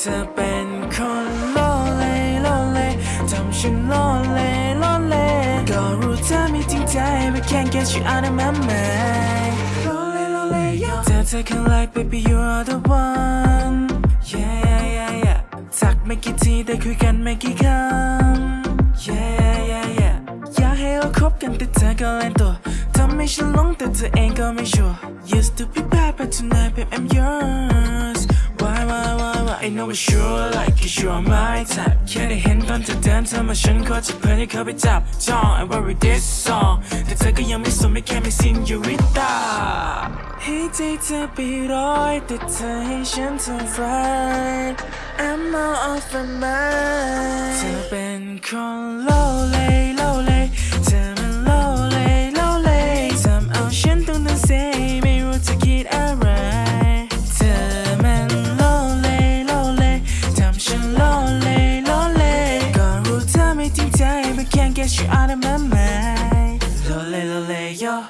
เธอเป็นคนโลเลโลเลทำฉันโลเลโลเลก็รู้เธอไม่จริงใจ but can't get you out of my mind โลเลโลเลเธอเธอข้างไลน์ baby you're the one yeah yeah yeah yeah ทักไม่กี่ทีได้คุยกันไม่กี่คำ yeah yeah yeah อยากให้เราคบกันแต่เธอก็เล่นตัวทำให้ฉันหลงแต่เธอเองก็ไม่ชัวร์ used to be bad but tonight babe I'm yours know it's sure like you sure my type แค่ได้เห็นตอนเธอเดินเธอมาฉันก็จะเพลินให้เขาไปจับจ้อง I worry this song แต่เธอก็ยังไม่สนไม่แค่ไม่ senorita ให้ใจเธอไปร้อยแต่เธอให้ฉันทำฝัน I'm not off my mind เธอเป็นคนโลเลโลเลเธอมันโลเลโลเลทำเอาฉันต้องตั้งเซ guess you're out of my mind. Lole lole yo.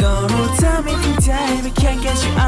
Don't me we can't get you out